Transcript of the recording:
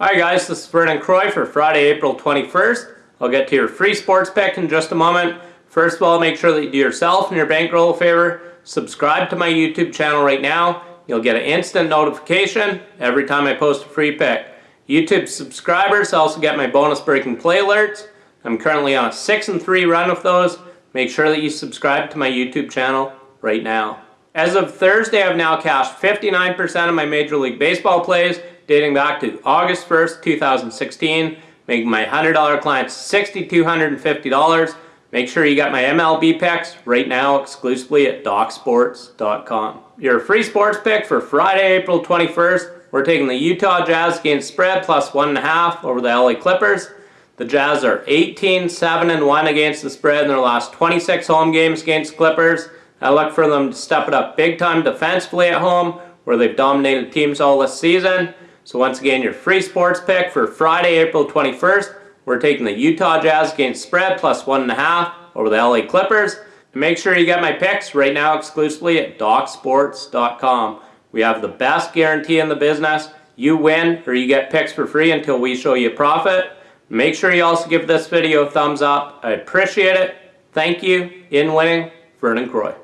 Hi guys, this is Vernon Croy for Friday, April 21st. I'll get to your free sports pick in just a moment. First of all, make sure that you do yourself and your bankroll a favor. Subscribe to my YouTube channel right now. You'll get an instant notification every time I post a free pick. YouTube subscribers also get my bonus breaking play alerts. I'm currently on a 6 and 3 run with those. Make sure that you subscribe to my YouTube channel right now. As of Thursday, I've now cashed 59% of my Major League Baseball plays dating back to August 1st, 2016, making my $100 clients $6,250. Make sure you got my MLB picks right now exclusively at DocSports.com. Your free sports pick for Friday, April 21st, we're taking the Utah Jazz against spread plus one and a half over the LA Clippers. The Jazz are 18, 7, and 1 against the spread in their last 26 home games against Clippers. I look for them to step it up big time defensively at home where they've dominated teams all this season. So once again, your free sports pick for Friday, April 21st, we're taking the Utah Jazz against spread plus one and a half over the LA Clippers. And make sure you get my picks right now exclusively at DocSports.com. We have the best guarantee in the business. You win or you get picks for free until we show you profit. Make sure you also give this video a thumbs up. I appreciate it. Thank you. In winning, Vernon Croy.